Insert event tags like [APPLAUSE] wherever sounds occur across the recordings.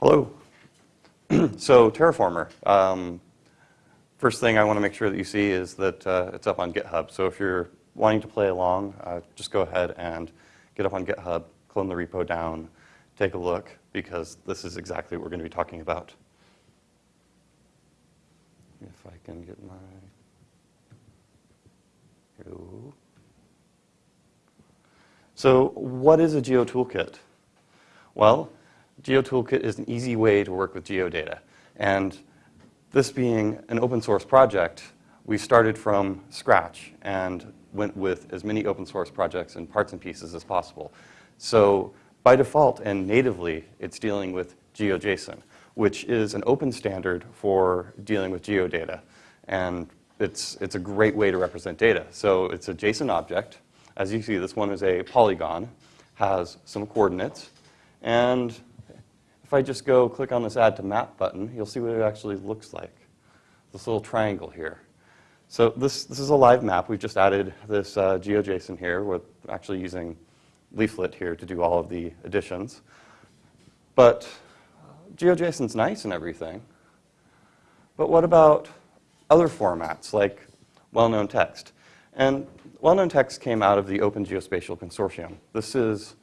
Hello. [CLEARS THROAT] so Terraformer. Um, first thing I want to make sure that you see is that uh, it's up on GitHub. So if you're wanting to play along, uh, just go ahead and get up on GitHub, clone the repo down, take a look, because this is exactly what we're going to be talking about. If I can get my... So what is a Geo Toolkit? Well, Geo Toolkit is an easy way to work with geodata. And this being an open source project, we started from scratch and went with as many open source projects and parts and pieces as possible. So by default and natively, it's dealing with GeoJSON, which is an open standard for dealing with geodata. And it's, it's a great way to represent data. So it's a JSON object. As you see, this one is a polygon, has some coordinates, and if I just go click on this Add to Map button, you'll see what it actually looks like. This little triangle here. So this, this is a live map. We've just added this uh, GeoJSON here. We're actually using Leaflet here to do all of the additions. But GeoJSON's nice and everything. But what about other formats like well-known text? And well-known text came out of the Open Geospatial Consortium. This is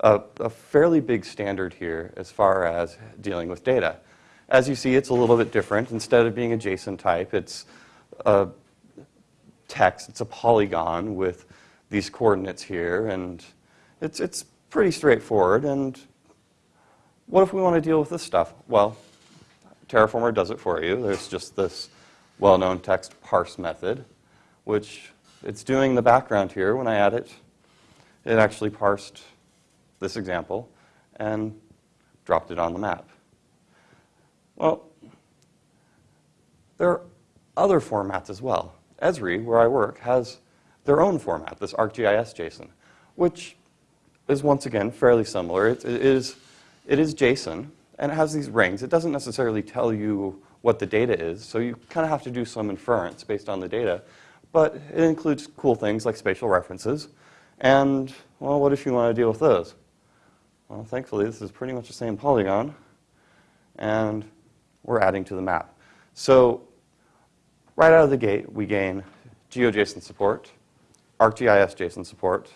a, a, fairly big standard here as far as dealing with data. As you see, it's a little bit different. Instead of being a JSON type, it's a text. It's a polygon with these coordinates here, and it's, it's pretty straightforward. And what if we want to deal with this stuff? Well, Terraformer does it for you. There's just this well-known text parse method, which it's doing the background here. When I add it, it actually parsed this example and dropped it on the map. Well, there are other formats as well. Esri, where I work, has their own format, this ArcGIS JSON, which is once again fairly similar. It, it, is, it is JSON, and it has these rings. It doesn't necessarily tell you what the data is, so you kind of have to do some inference based on the data. But it includes cool things like spatial references. And, well, what if you want to deal with those? Well, thankfully, this is pretty much the same polygon, and we're adding to the map. So right out of the gate, we gain GeoJSON support, ArcGIS JSON support,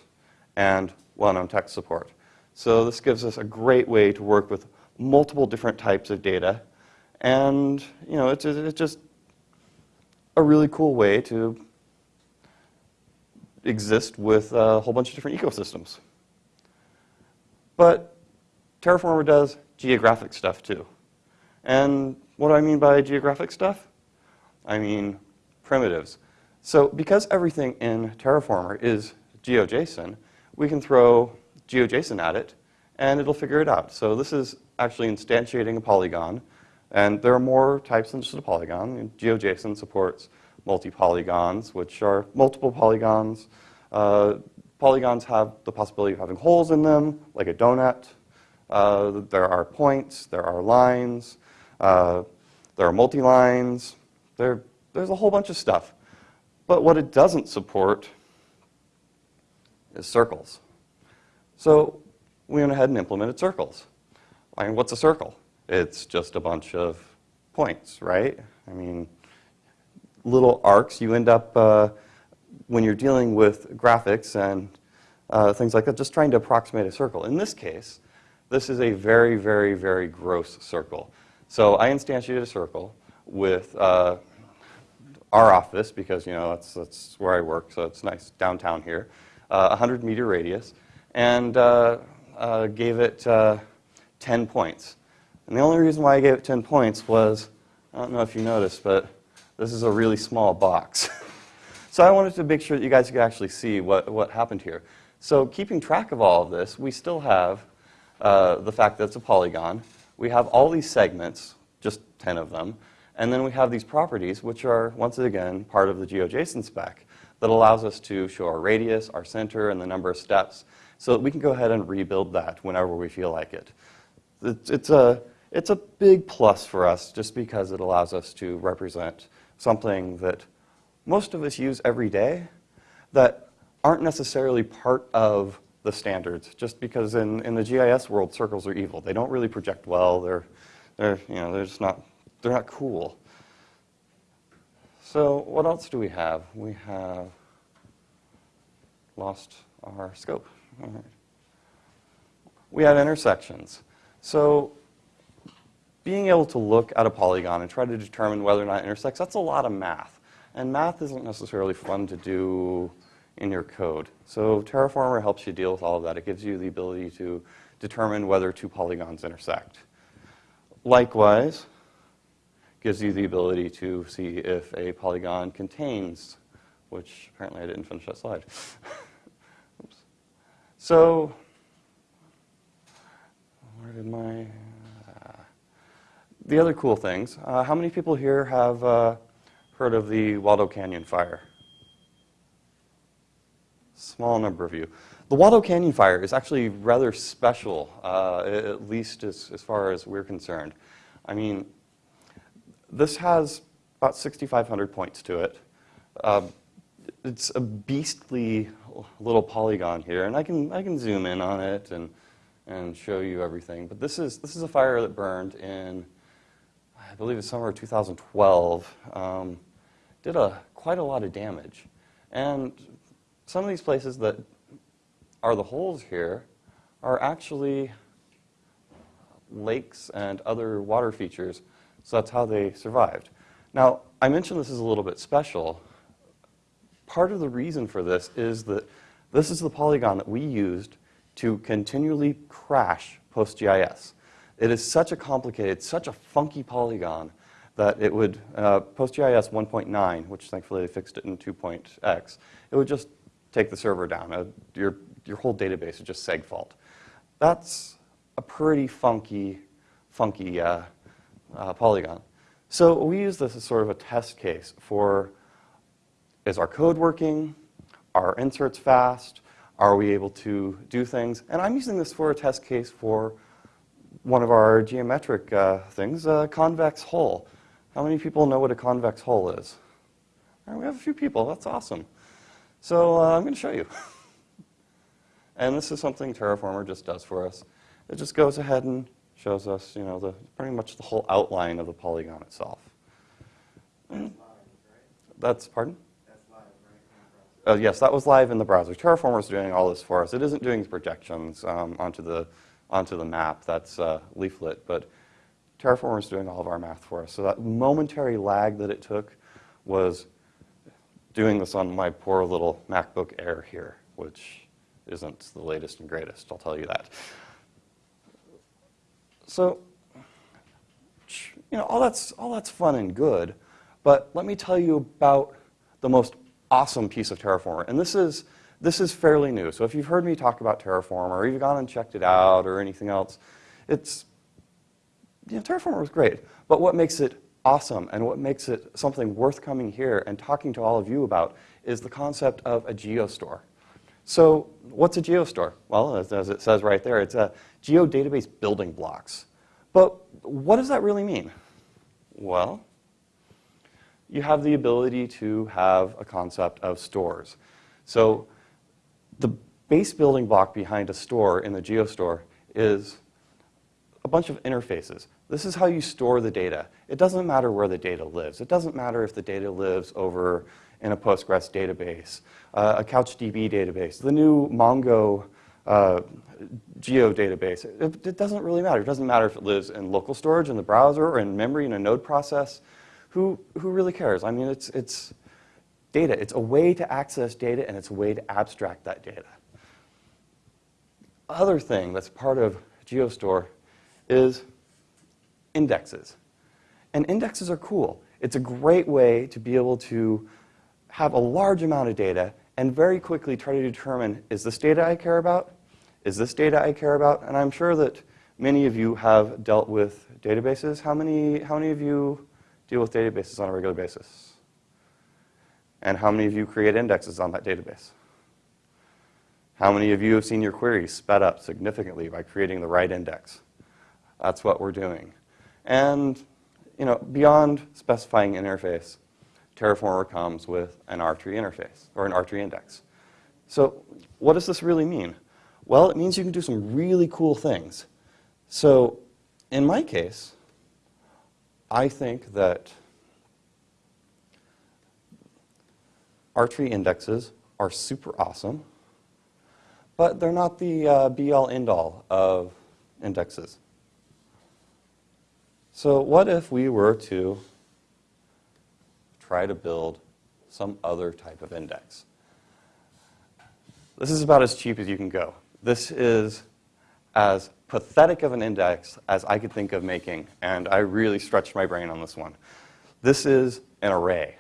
and well-known text support. So this gives us a great way to work with multiple different types of data, and you know, it's, it's just a really cool way to exist with a whole bunch of different ecosystems. But Terraformer does geographic stuff too. And what do I mean by geographic stuff? I mean primitives. So because everything in Terraformer is GeoJSON, we can throw GeoJSON at it, and it'll figure it out. So this is actually instantiating a polygon, and there are more types than just a polygon. GeoJSON supports multi-polygons, which are multiple polygons. Uh, Polygons have the possibility of having holes in them, like a donut. Uh, there are points, there are lines, uh, there are multi-lines. There, there's a whole bunch of stuff. But what it doesn't support is circles. So we went ahead and implemented circles. I mean, what's a circle? It's just a bunch of points, right? I mean, little arcs. You end up uh, when you're dealing with graphics and uh, things like that, just trying to approximate a circle. In this case, this is a very, very, very gross circle. So I instantiated a circle with uh, our office because you know that's, that's where I work, so it's nice downtown here, uh, 100 meter radius, and uh, uh, gave it uh, 10 points. And the only reason why I gave it 10 points was, I don't know if you noticed, but this is a really small box. [LAUGHS] So I wanted to make sure that you guys could actually see what, what happened here. So keeping track of all of this, we still have uh, the fact that it's a polygon. We have all these segments, just 10 of them. And then we have these properties, which are, once again, part of the GeoJSON spec that allows us to show our radius, our center, and the number of steps so that we can go ahead and rebuild that whenever we feel like it. It's, it's, a, it's a big plus for us just because it allows us to represent something that most of us use every day that aren't necessarily part of the standards, just because in, in the GIS world, circles are evil. They don't really project well. They're, they're, you know, they're just not, they're not cool. So what else do we have? We have lost our scope. All right. We have intersections. So being able to look at a polygon and try to determine whether or not it intersects, that's a lot of math. And math isn't necessarily fun to do in your code. So Terraformer helps you deal with all of that. It gives you the ability to determine whether two polygons intersect. Likewise, gives you the ability to see if a polygon contains, which apparently I didn't finish that slide. [LAUGHS] So, where did my, uh, the other cool things, uh, how many people here have uh, heard of the Waldo Canyon fire? Small number of you. The Waldo Canyon fire is actually rather special, uh, at least as, as far as we're concerned. I mean, this has about 6,500 points to it. Uh, it's a beastly little polygon here, and I can, I can zoom in on it and, and show you everything. But this is, this is a fire that burned in, I believe it's summer of 2012. Um, did a, quite a lot of damage. And some of these places that are the holes here are actually lakes and other water features, so that's how they survived. Now, I mentioned this is a little bit special. Part of the reason for this is that this is the polygon that we used to continually crash PostGIS. It is such a complicated, such a funky polygon that it would, uh, PostGIS 1.9, which thankfully they fixed it in 2.x, it would just take the server down. Uh, your, your whole database is just seg fault. That's a pretty funky, funky uh, uh, polygon. So we use this as sort of a test case for, is our code working? Are inserts fast? Are we able to do things? And I'm using this for a test case for one of our geometric uh, things, a convex hull. How many people know what a convex hull is? Right, we have a few people. That's awesome. So uh, I'm going to show you. [LAUGHS] and this is something Terraformer just does for us. It just goes ahead and shows us, you know, the, pretty much the whole outline of the polygon itself. That's, pardon? Uh, yes, that was live in the browser. Terraformer is doing all this for us. It isn't doing projections um, onto, the, onto the map. That's uh, Leaflet. But Terraformer is doing all of our math for us. So that momentary lag that it took was doing this on my poor little MacBook Air here, which isn't the latest and greatest, I'll tell you that. So, you know, all that's, all that's fun and good, but let me tell you about the most awesome piece of Terraform. And this is, this is fairly new. So if you've heard me talk about Terraform or you've gone and checked it out, or anything else, it's, you know, was great. But what makes it awesome and what makes it something worth coming here and talking to all of you about is the concept of a geostore. So what's a geostore? Well, as, as, it says right there, it's a geodatabase building blocks. But what does that really mean? Well, you have the ability to have a concept of stores. So the base building block behind a store in the geostore is a bunch of interfaces. This is how you store the data. It doesn't matter where the data lives. It doesn't matter if the data lives over in a Postgres database, uh, a CouchDB database, the new Mongo uh, geo database. It, it, doesn't really matter. It doesn't matter if it lives in local storage in the browser or in memory in a node process. Who, who really cares? I mean, it's, it's data. It's a way to access data and it's a way to abstract that data. Other thing that's part of GeoStore is indexes. And indexes are cool. It's a great way to be able to have a large amount of data and very quickly try to determine, is this data I care about? Is this data I care about? And I'm sure that many of you have dealt with databases. How many, how many of you deal with databases on a regular basis? And how many of you create indexes on that database? How many of you have seen your queries sped up significantly by creating the right index? That's what we're doing. And you know, beyond specifying interface, Terraformer comes with an R-tree interface or an R-tree index. So what does this really mean? Well, it means you can do some really cool things. So in my case, I think that R-tree indexes are super awesome, but they're not the uh, be-all, end-all of indexes. So what if we were to try to build some other type of index? This is about as cheap as you can go. This is as pathetic of an index as I could think of making, and I really stretched my brain on this one. This is an array.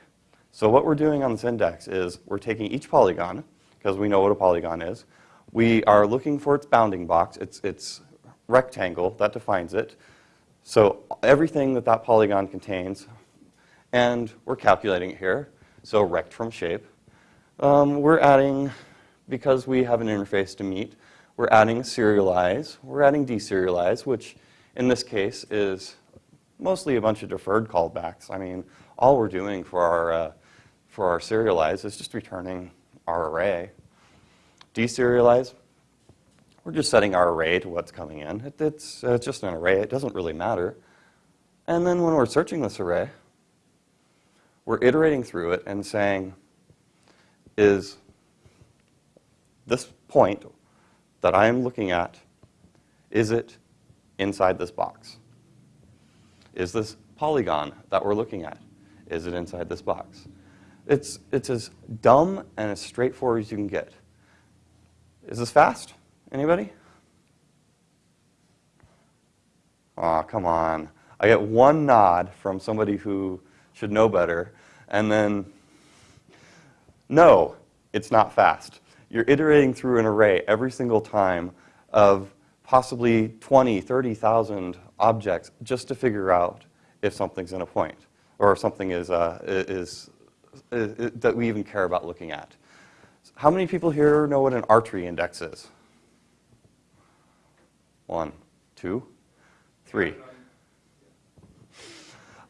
So what we're doing on this index is we're taking each polygon, because we know what a polygon is. We are looking for its bounding box, its, its rectangle, that defines it. So everything that that polygon contains, and we're calculating it here. So rect from shape. Um, we're adding, because we have an interface to meet, we're adding serialize, we're adding deserialize, which in this case is mostly a bunch of deferred callbacks. I mean, all we're doing for our, uh, for our serialize is just returning our array. Deserialize, we're just setting our array to what's coming in. It, it's, uh, it's just an array. It doesn't really matter. And then when we're searching this array, we're iterating through it and saying, is this point that I am looking at, is it inside this box? Is this polygon that we're looking at, is it inside this box? It's, it's as dumb and as straightforward as you can get. Is this fast? Anybody? Aw, oh, come on. I get one nod from somebody who should know better, and then, no, it's not fast. You're iterating through an array every single time of possibly 20, 30,000 objects just to figure out if something's in a point or if something is, uh, is, is, is, that we even care about looking at. How many people here know what an R-tree index is? One, two, three.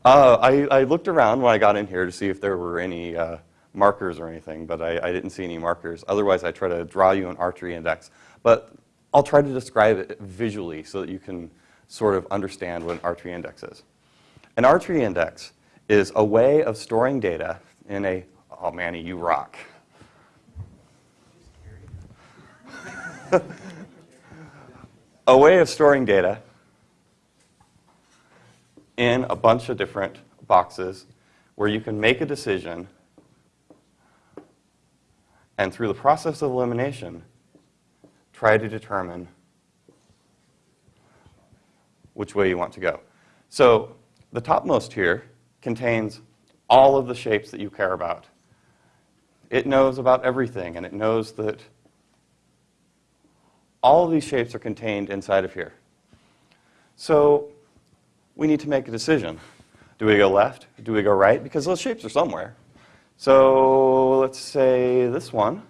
Uh, I, I, looked around when I got in here to see if there were any uh, markers or anything, but I, I, didn't see any markers. Otherwise, I try to draw you an R-tree index. But I'll try to describe it visually so that you can sort of understand what an R-tree index is. An R-tree index is a way of storing data in a, oh Manny, you rock. [LAUGHS] a way of storing data in a bunch of different boxes where you can make a decision and through the process of elimination, try to determine which way you want to go. So the topmost here contains all of the shapes that you care about. It knows about everything, and it knows that all of these shapes are contained inside of here. So we need to make a decision. Do we go left? Do we go right? Because those shapes are somewhere. So let's say this one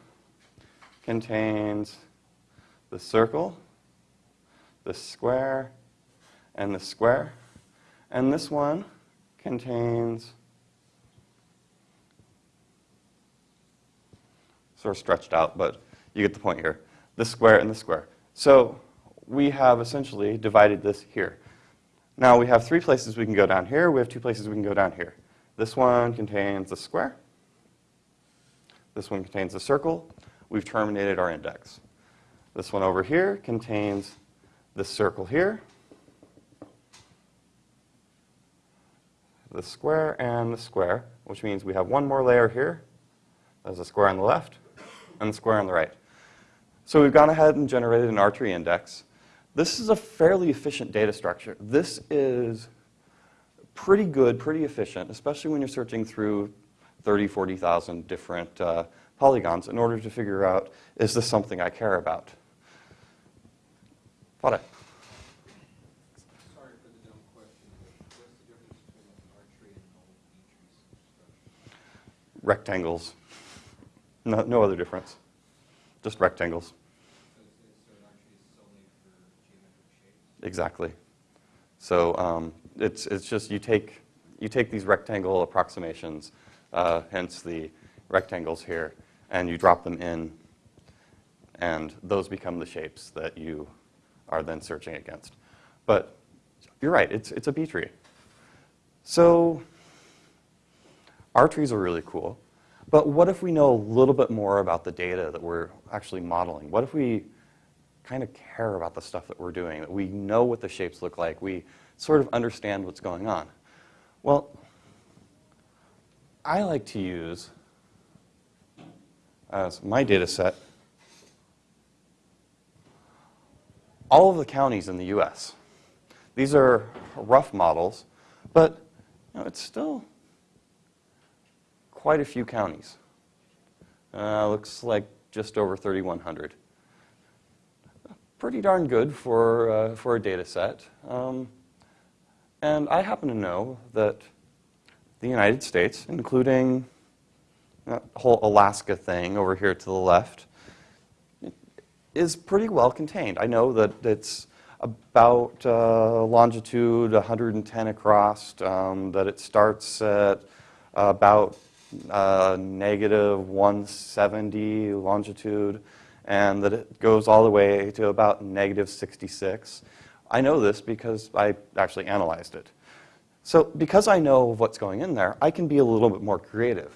contains the circle, the square, and the square. And this one contains sort of stretched out, but you get the point here the square and the square. So we have essentially divided this here. Now we have three places we can go down here. We have two places we can go down here. This one contains the square. This one contains the circle. We've terminated our index. This one over here contains the circle here, the square and the square, which means we have one more layer here. There's a square on the left and the square on the right. So we've gone ahead and generated an R-tree index. This is a fairly efficient data structure. This is pretty good, pretty efficient, especially when you're searching through 30, 40,000 different uh, polygons in order to figure out, is this something I care about? What? Rectangles. No, no other difference. Just rectangles. Exactly. So um, it's, it's just you take, you take these rectangle approximations, uh, hence the rectangles here, and you drop them in, and those become the shapes that you are then searching against. But you're right, it's, it's a B tree. So R trees are really cool. But what if we know a little bit more about the data that we're actually modeling? What if we kind of care about the stuff that we're doing, that we know what the shapes look like, we sort of understand what's going on? Well, I like to use as my data set all of the counties in the US. These are rough models, but you know, it's still quite a few counties. Uh, looks like just over 3,100. Pretty darn good for, uh, for a data set. Um, and I happen to know that the United States, including that whole Alaska thing over here to the left, is pretty well contained. I know that it's about uh, longitude 110 across, um, that it starts at about uh, negative 170 longitude, and that it goes all the way to about negative 66. I know this because I actually analyzed it. So because I know what's going in there, I can be a little bit more creative.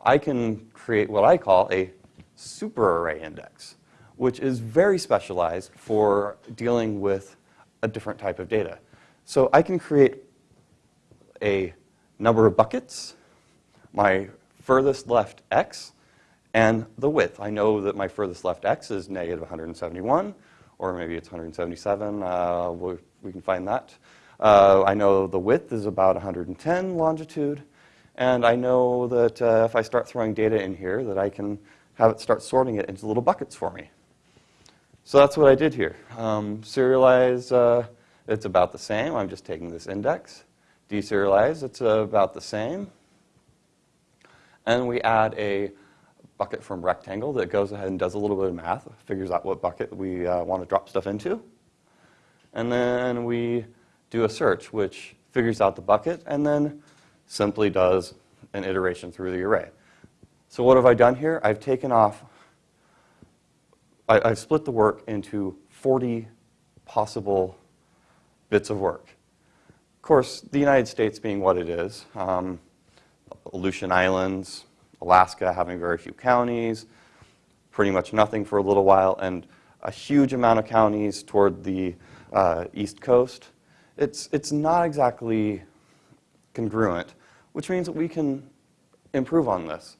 I can create what I call a super array index, which is very specialized for dealing with a different type of data. So I can create a number of buckets my furthest left x and the width. I know that my furthest left x is negative 171, or maybe it's 177. Uh, we, we, can find that. Uh, I know the width is about 110 longitude, and I know that uh, if I start throwing data in here, that I can have it start sorting it into little buckets for me. So that's what I did here. Um, serialize, uh, it's about the same. I'm just taking this index. Deserialize, it's about the same. And we add a bucket from rectangle that goes ahead and does a little bit of math, figures out what bucket we uh, want to drop stuff into. And then we do a search, which figures out the bucket and then simply does an iteration through the array. So what have I done here? I've taken off, I, have split the work into 40 possible bits of work. Of course, the United States being what it is, um, Aleutian Islands, Alaska having very few counties, pretty much nothing for a little while, and a huge amount of counties toward the uh, east coast. It's, it's not exactly congruent, which means that we can improve on this.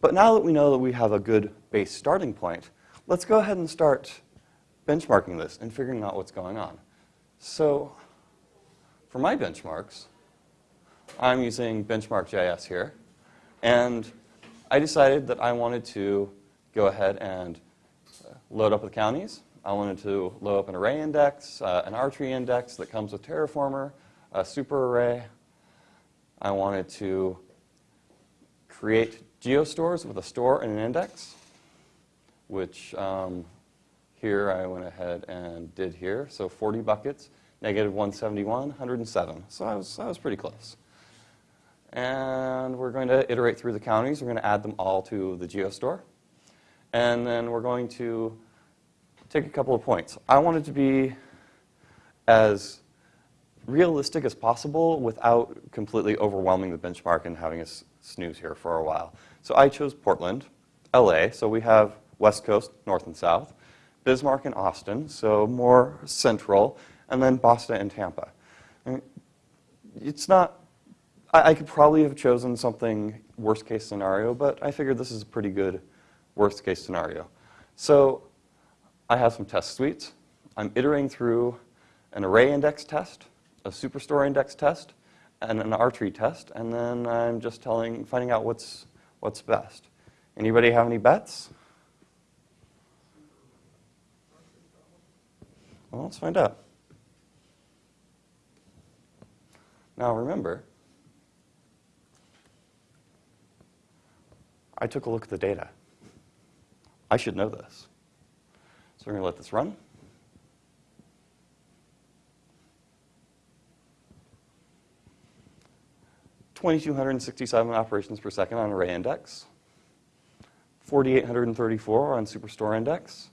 But now that we know that we have a good base starting point, let's go ahead and start benchmarking this and figuring out what's going on. So for my benchmarks, I'm using benchmark.js here. And I decided that I wanted to go ahead and uh, load up the counties. I wanted to load up an array index, uh, an R tree index that comes with Terraformer, a super array. I wanted to create geostores with a store and an index, which um, here I went ahead and did here. So 40 buckets, negative 171, 107. So I was, I was pretty close. And we're going to iterate through the counties. We're going to add them all to the GeoStore. And then we're going to take a couple of points. I want it to be as realistic as possible without completely overwhelming the benchmark and having us snooze here for a while. So I chose Portland, LA, so we have West Coast, North and South, Bismarck and Austin, so more central, and then Boston and Tampa. And it's not I, I could probably have chosen something worst case scenario, but I figured this is a pretty good worst case scenario. So I have some test suites. I'm iterating through an array index test, a superstore index test, and an R-tree test, and then I'm just telling, finding out what's, what's best. Anybody have any bets? Well, let's find out. Now remember, I took a look at the data. I should know this. So we're going to let this run. Twenty-two hundred and sixty-seven operations per second on array index. 4,834 on superstore index.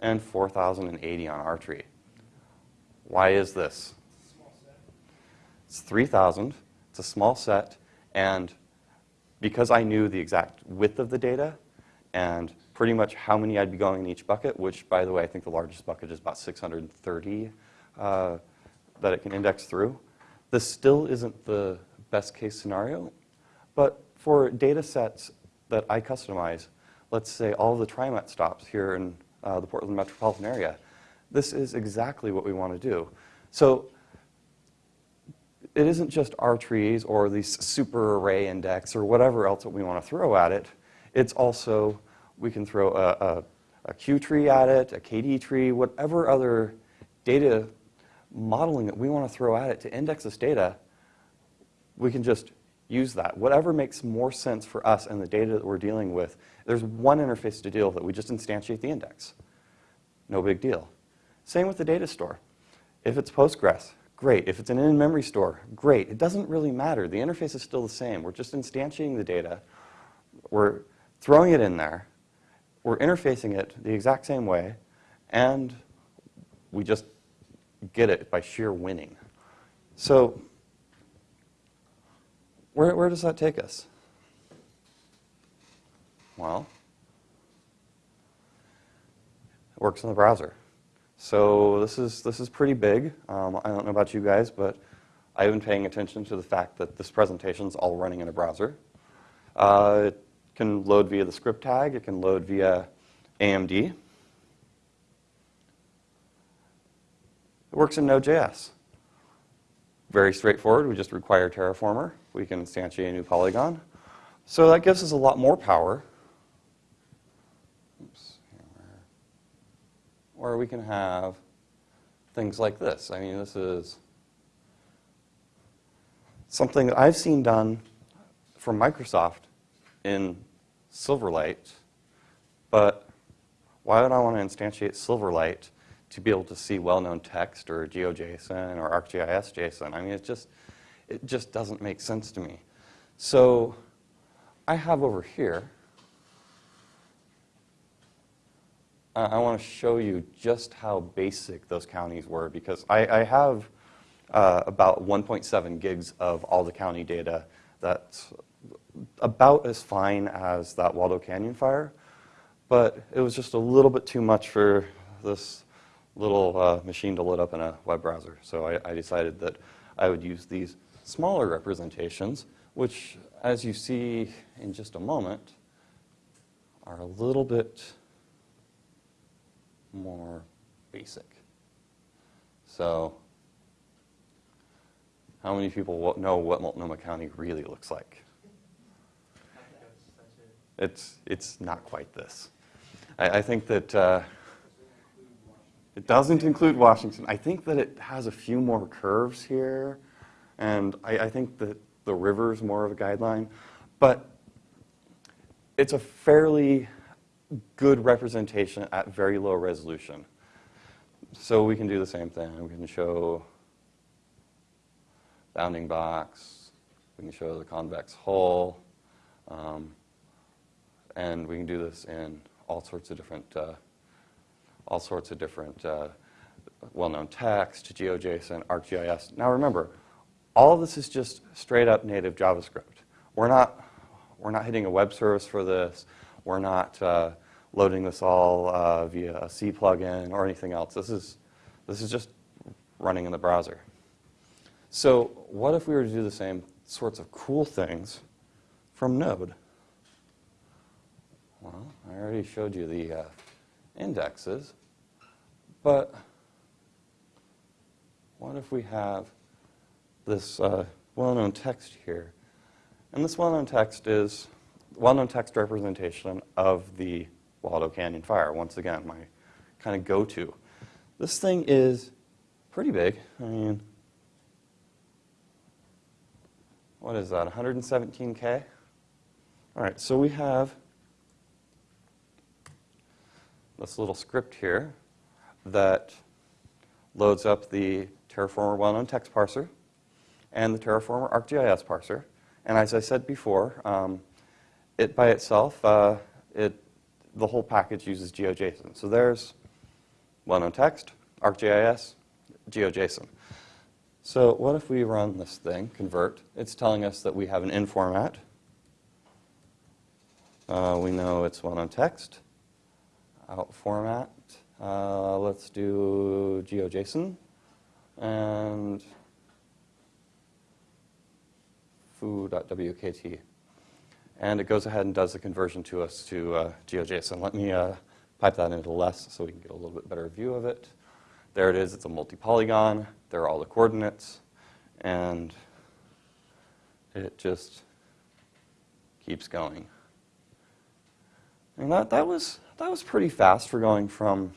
and 4,080 on R-tree. Why is this? It's 3,000. It's a small set. And because I knew the exact width of the data and pretty much how many I'd be going in each bucket, which, by the way, I think the largest bucket is about 630 uh, that it can index through, this still isn't the best case scenario. But for data sets that I customize, let's say all the TriMet stops here in uh, the Portland metropolitan area, this is exactly what we want to do. So it isn't just R trees or these super array index or whatever else that we want to throw at it. It's also, we can throw a, a, a Q tree at it, a KD tree, whatever other data modeling that we want to throw at it to index this data, we can just use that. Whatever makes more sense for us and the data that we're dealing with, there's one interface to deal with it. We just instantiate the index. No big deal. Same with the data store. If it's Postgres, great. If it's an in-memory store, great. It doesn't really matter. The interface is still the same. We're just instantiating the data. We're throwing it in there. We're interfacing it the exact same way. And we just get it by sheer winning. So where, where does that take us? Well, it works in the browser. So this is, this is pretty big. Um, I don't know about you guys, but I've been paying attention to the fact that this presentation is all running in a browser. Uh, it can load via the script tag. It can load via AMD. It works in Node.js. Very straightforward. We just require Terraformer. We can instantiate a new polygon. So that gives us a lot more power or we can have things like this. I mean, this is something that I've seen done from Microsoft in Silverlight, but why would I want to instantiate Silverlight to be able to see well-known text or GeoJSON or ArcGIS JSON? I mean, it just, it just doesn't make sense to me. So I have over here uh, I want to show you just how basic those counties were because I, I have uh, about 1.7 gigs of all the county data that's about as fine as that Waldo Canyon fire, but it was just a little bit too much for this little uh, machine to load up in a web browser. So I, I decided that I would use these smaller representations, which, as you see in just a moment, are a little bit more basic. So how many people know what Multnomah County really looks like? It's, it's not quite this. I, I think that uh, it doesn't include Washington. I think that it has a few more curves here, and I, I think that the river is more of a guideline. But it's a fairly good representation at very low resolution. So we can do the same thing. We can show bounding box. We can show the convex hull. Um, and we can do this in all sorts of different, uh, all sorts of different uh, well-known text, GeoJSON, ArcGIS. Now remember, all of this is just straight up native JavaScript. We're not, we're not hitting a web service for this. We're not uh, loading this all uh, via a C plugin or anything else. This is, this is just running in the browser. So what if we were to do the same sorts of cool things from Node? Well, I already showed you the uh, indexes, but what if we have this uh, well-known text here? And this well-known text is well-known text representation of the Waldo Canyon Fire. Once again, my kind of go-to. This thing is pretty big. I mean, what is that, 117K? All right, so we have this little script here that loads up the Terraformer well-known text parser and the Terraformer ArcGIS parser. And as I said before, um, it by itself, uh, it, the whole package uses GeoJSON. So there's well-known text, ArcGIS, GeoJSON. So what if we run this thing, convert? It's telling us that we have an in format. Uh, we know it's well-known text. Out format. Uh, let's do GeoJSON. And foo.wkt. And it goes ahead and does the conversion to us to uh, GeoJSON. Let me uh, pipe that into less so we can get a little bit better view of it. There it is. It's a multi-polygon. There are all the coordinates. And it just keeps going. And that, that, was, that was pretty fast for going from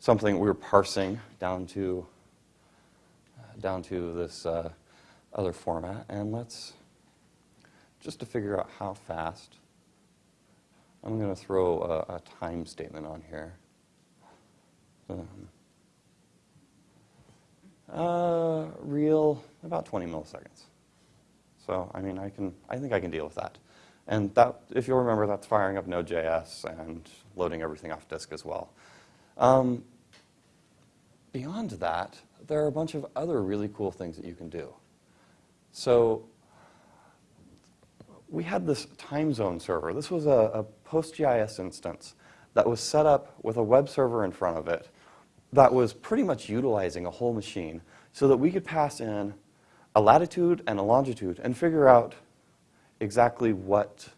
something we were parsing down to, down to this uh, other format. And let's, just to figure out how fast, I'm going to throw a, a, time statement on here. Um, uh, real, about 20 milliseconds. So, I mean, I can, I think I can deal with that. And that, if you'll remember, that's firing up Node.js and loading everything off disk as well. Um, beyond that, there are a bunch of other really cool things that you can do. So we had this time zone server. This was a, a PostGIS instance that was set up with a web server in front of it that was pretty much utilizing a whole machine so that we could pass in a latitude and a longitude and figure out exactly what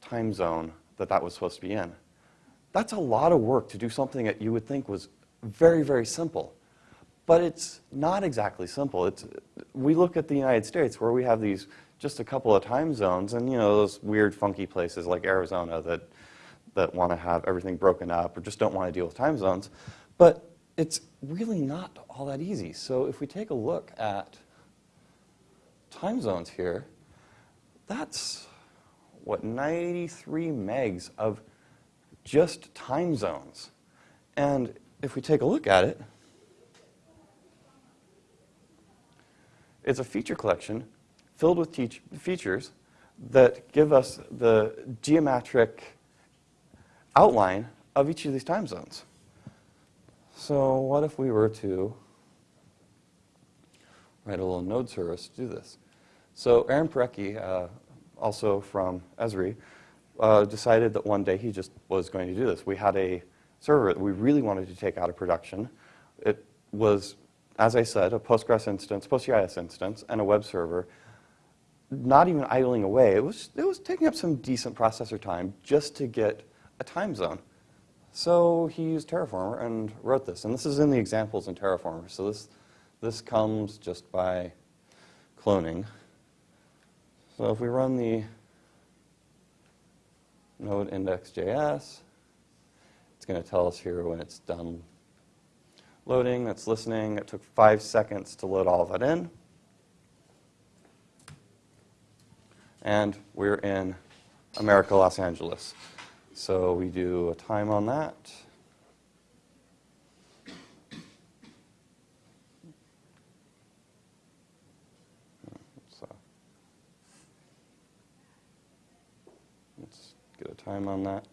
time zone that that was supposed to be in. That's a lot of work to do something that you would think was very, very simple. But it's not exactly simple. It's, we look at the United States where we have these just a couple of time zones and you know those weird funky places like Arizona that, that want to have everything broken up or just don't want to deal with time zones. But it's really not all that easy. So if we take a look at time zones here, that's what 93 megs of just time zones. And if we take a look at it, it's a feature collection filled with features that give us the geometric outline of each of these time zones. So what if we were to write a little node service to do this? So Aaron Parecki, uh, also from Esri, uh, decided that one day he just was going to do this. We had a server that we really wanted to take out of production. It was, as I said, a Postgres instance, PostGIS instance, and a web server, not even idling away. It was, it was taking up some decent processor time just to get a time zone. So he used Terraformer and wrote this. And this is in the examples in Terraformer. So this, this comes just by cloning. So if we run the node index.js, it's going to tell us here when it's done loading. It's listening. It took five seconds to load all of that in. And we're in America, Los Angeles. So we do a time on that. Uh, let's get a time on that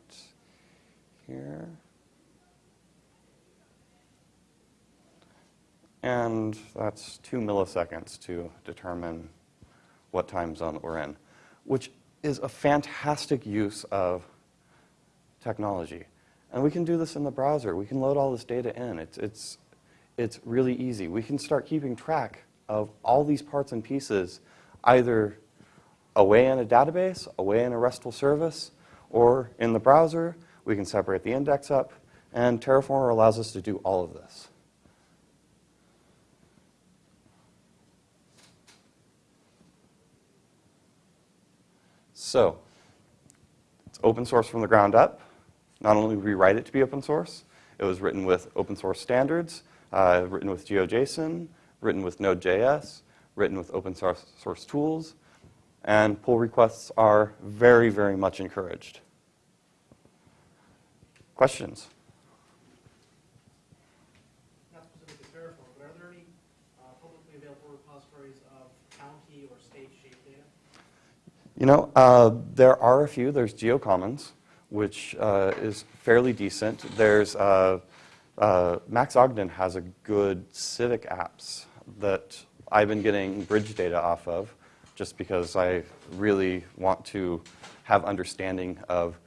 here. And that's two milliseconds to determine what time zone we're in, which is a fantastic use of technology. And we can do this in the browser. We can load all this data in. It's, it's, it's really easy. We can start keeping track of all these parts and pieces either away in a database, away in a RESTful service, or in the browser. We can separate the index up, and Terraformer allows us to do all of this. So, it's open source from the ground up. Not only we write it to be open source, it was written with open source standards, uh, written with GeoJSON, written with Node.js, written with open source, source tools, and pull requests are very, very much encouraged. Questions? Not specific to Terraform, but are there any uh, publicly available repositories of county or state shape data? You know, uh, there are a few. There's GeoCommons which uh, is fairly decent. There's uh, uh, Max Ogden has a good civic apps that I've been getting bridge data off of just because I really want to have understanding of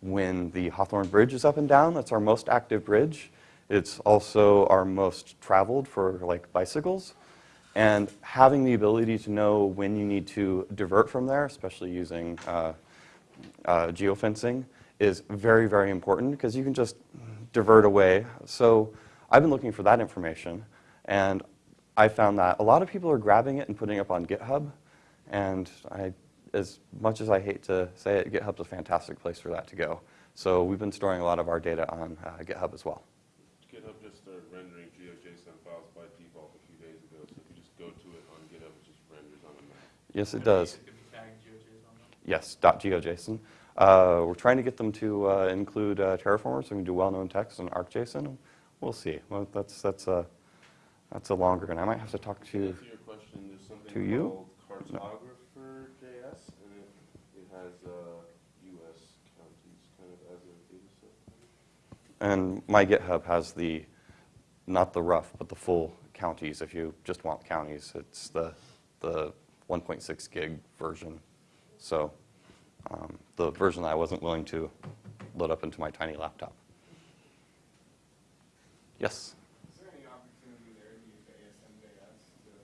when the Hawthorne Bridge is up and down. That's our most active bridge. It's also our most traveled for like bicycles. And having the ability to know when you need to divert from there, especially using uh, uh, geofencing, is very, very important because you can just divert away. So I've been looking for that information, and I found that a lot of people are grabbing it and putting it up on GitHub. And I, as much as I hate to say it, GitHub's a fantastic place for that to go. So we've been storing a lot of our data on uh, GitHub as well. GitHub just started rendering GeoJSON files by default a few days ago, so if you just go to it on GitHub, it just renders on a Mac. Yes, it does. It could GeoJSON. Yes, .geojson. Uh, we're trying to get them to uh, include uh, Terraformer, so we can do well-known text and ArcJSON. We'll see. Well, that's that's a that's a longer, and I might have to talk To to. answer your question, there's something to you? called Cartographer.js, and it, it has uh, US counties kind of as a data set. And my GitHub has the not the rough, but the full counties. If you just want counties, it's the the 1.6 gig version. So um, the version that I wasn't willing to load up into my tiny laptop. Yes. Is there any opportunity there to use ASM.js to do your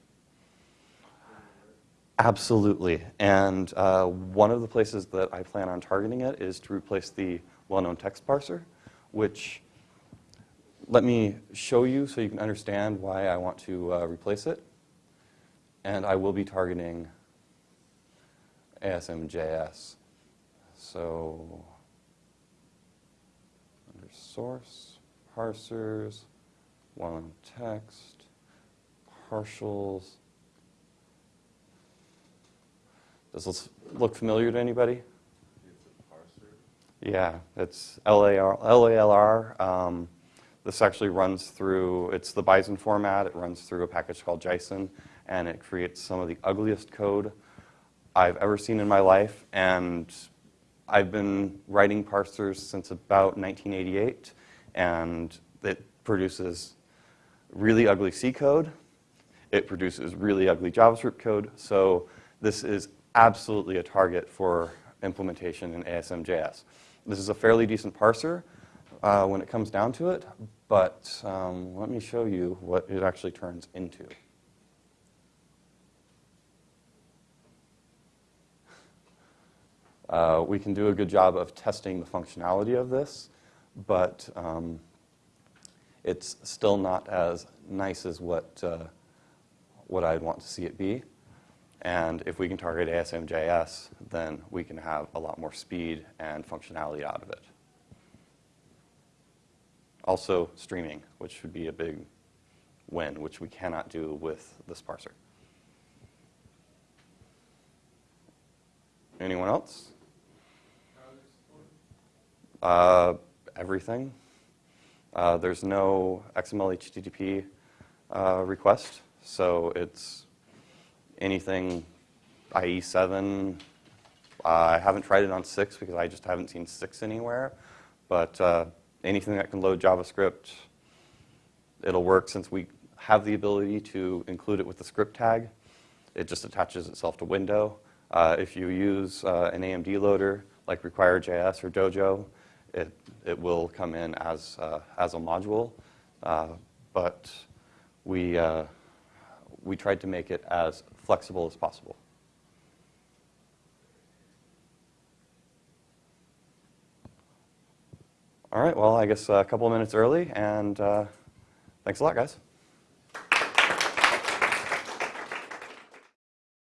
work? Absolutely. And uh, one of the places that I plan on targeting it is to replace the well-known text parser, which let me show you so you can understand why I want to uh, replace it. And I will be targeting ASM.js. So under source, parsers, well-known text, partials, does this look familiar to anybody? It's a parser. Yeah, it's LAR, LALR. Um, this actually runs through, it's the Bison format. It runs through a package called Jison, and it creates some of the ugliest code I've ever seen in my life. And I've been writing parsers since about 1988, and it produces really ugly C code. It produces really ugly JavaScript code. So this is absolutely a target for implementation in ASM.js. This is a fairly decent parser uh, when it comes down to it, but um, let me show you what it actually turns into. Uh, we can do a good job of testing the functionality of this, but um, it's still not as nice as what, uh, what I'd want to see it be. And if we can target ASM.js, then we can have a lot more speed and functionality out of it. Also, streaming, which would be a big win, which we cannot do with this parser. Anyone else? Uh, everything. Uh, there's no XML HTTP uh, request, so it's anything IE7. Uh, I haven't tried it on 6 because I just haven't seen 6 anywhere, but uh, anything that can load JavaScript, it'll work since we have the ability to include it with the script tag. It just attaches itself to window. Uh, if you use an AMD loader like Require.js or Dojo, it, it will come in as, uh, as a module. Uh, but we, uh, we tried to make it as flexible as possible. All right, well, I guess a couple of minutes early, and uh, thanks a lot, guys.